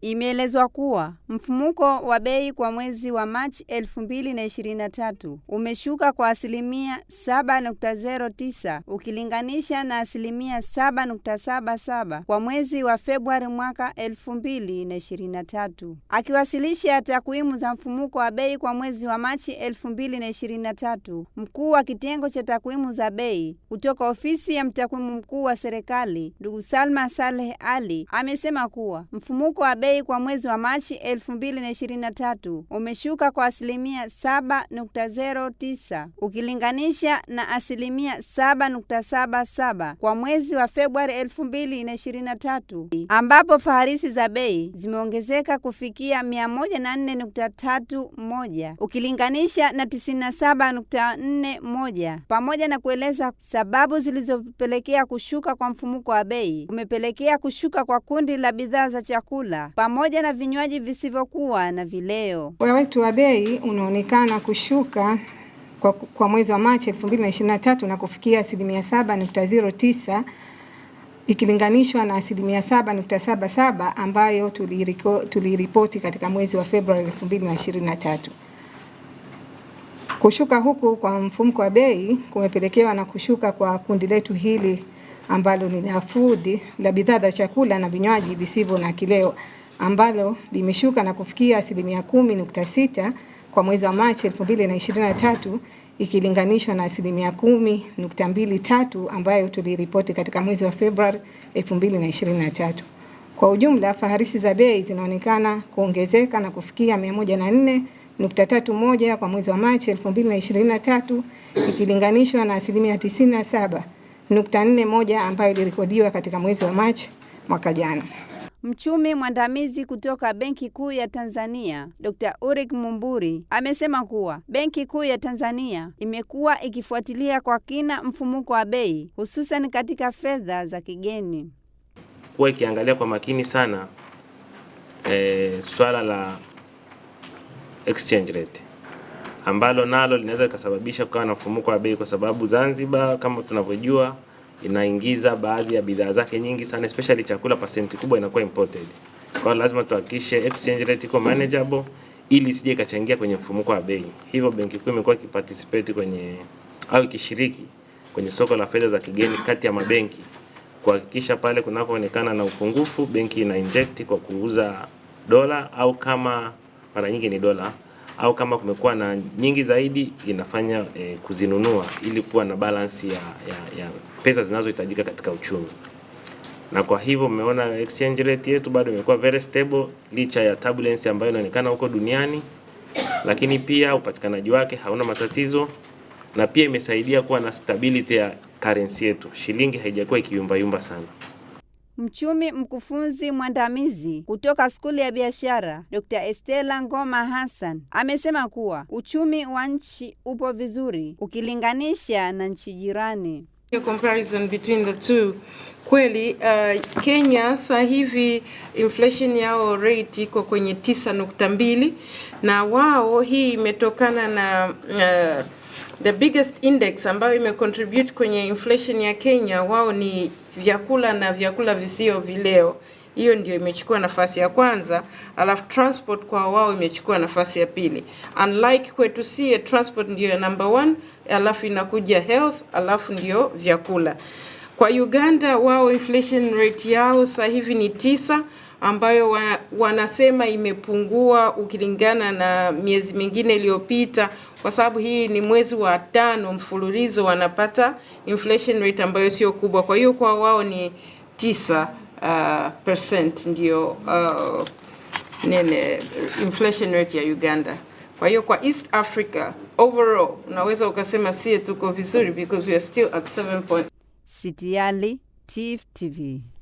Imeelezwa kuwa mfumuko wa bei kwa mwezi wa Machi 2023 umeshuka kwa asilimia 7.09 ukilinganisha na asilimia 7.77 kwa mwezi wa Februari mwaka 2023. Akiwasilisha takwimu za mfumuko wa bei kwa mwezi wa Machi 2023, mkuu wa kitengo cha takwimu za bei kutoka ofisi ya mtakwimu mkuu wa serikali ndugu Salma Saleh Ali amesema kuwa mfumuko wa bei kwa mwezi wa Machi 2023 umeshuka kwa asilimia 7.09 ukilinganisha na asilimia 7.77 kwa mwezi wa Februari 2023, ambapo faharisi za bei zimeongezeka kufikia 104.31 ukilinganisha na 97.41, pamoja na kueleza sababu zilizopelekea kushuka kwa mfumuko wa bei umepelekea kushuka kwa kundi la bidhaa za chakula pamoja na vinywaji visivyokuwa na vileo. Wetu wa bei unaonekana kushuka kwa, kwa mwezi wa Machi 2023 na kufikia asilimia 7.09 ikilinganishwa na asilimia 7.77 ambayo tuliripoti katika mwezi wa Februari 2023. Kushuka huku kwa mfumko wa bei kumepelekewa na kushuka kwa kundi letu hili ambalo ni food la bidhaa za chakula na vinywaji visivyo na kileo ambalo limeshuka na kufikia asilimia kumi nukta sita kwa mwezi wa Machi 2023 ikilinganishwa na asilimia kumi nukta mbili tatu ambayo tuliripoti katika mwezi wa Februari 2023. Kwa ujumla, faharisi za bei zinaonekana kuongezeka na kufikia 104.31 kwa mwezi wa Machi 2023 ikilinganishwa na asilimia 97.41 ambayo ilirekodiwa katika mwezi wa Machi mwaka jana. Mchumi mwandamizi kutoka Benki Kuu ya Tanzania, Dr. Urik Mumburi amesema kuwa Benki Kuu ya Tanzania imekuwa ikifuatilia kwa kina mfumuko wa bei hususan katika fedha za kigeni. Kuwa ikiangalia kwa makini sana e, swala la exchange rate ambalo nalo linaweza likasababisha kukawa na mfumuko wa bei kwa sababu Zanzibar kama tunavyojua inaingiza baadhi ya bidhaa zake nyingi sana especially chakula, pasenti kubwa inakuwa imported. Kwa lazima tuhakikishe exchange rate iko manageable ili isije ikachangia kwenye mfumuko wa bei. Hivyo Benki Kuu imekuwa ikiparticipate kwenye au ikishiriki kwenye soko la fedha za kigeni kati ya mabenki kuhakikisha pale kunapoonekana na upungufu, benki ina inject kwa kuuza dola au kama mara nyingi ni dola au kama kumekuwa na nyingi zaidi inafanya e, kuzinunua ili kuwa na balance ya, ya, ya pesa zinazohitajika katika uchumi. Na kwa hivyo umeona exchange rate yetu bado imekuwa very stable licha ya turbulence ambayo inaonekana huko duniani, lakini pia upatikanaji wake hauna matatizo na pia imesaidia kuwa na stability ya currency yetu. Shilingi haijakuwa ikiyumbayumba sana. Mchumi mkufunzi mwandamizi kutoka skuli ya biashara Dr. Estela Ngoma Hassan amesema kuwa uchumi wa nchi upo vizuri ukilinganisha na nchi jirani. Comparison between the two kweli, uh, Kenya sasa hivi inflation yao rate iko kwenye tisa nukta mbili na wao hii imetokana na uh, the biggest index ambayo imecontribute kwenye inflation ya Kenya wao ni vyakula na vyakula visio vileo. Hiyo ndio imechukua nafasi ya kwanza, alafu transport kwa wao imechukua nafasi ya pili. Unlike kwetu sie, transport ndio number one, alafu inakuja health, alafu ndio vyakula. Kwa Uganda wao inflation rate yao sasa hivi ni tisa ambayo wa, wanasema imepungua ukilingana na miezi mingine iliyopita, kwa sababu hii ni mwezi wa tano mfululizo wanapata inflation rate ambayo sio kubwa. Kwa hiyo kwa wao ni tisa uh, percent ndio uh, nene inflation rate ya Uganda. Kwa hiyo kwa East Africa overall unaweza ukasema sie tuko vizuri because we are still at 7 point. Sitiali, TIFF TV.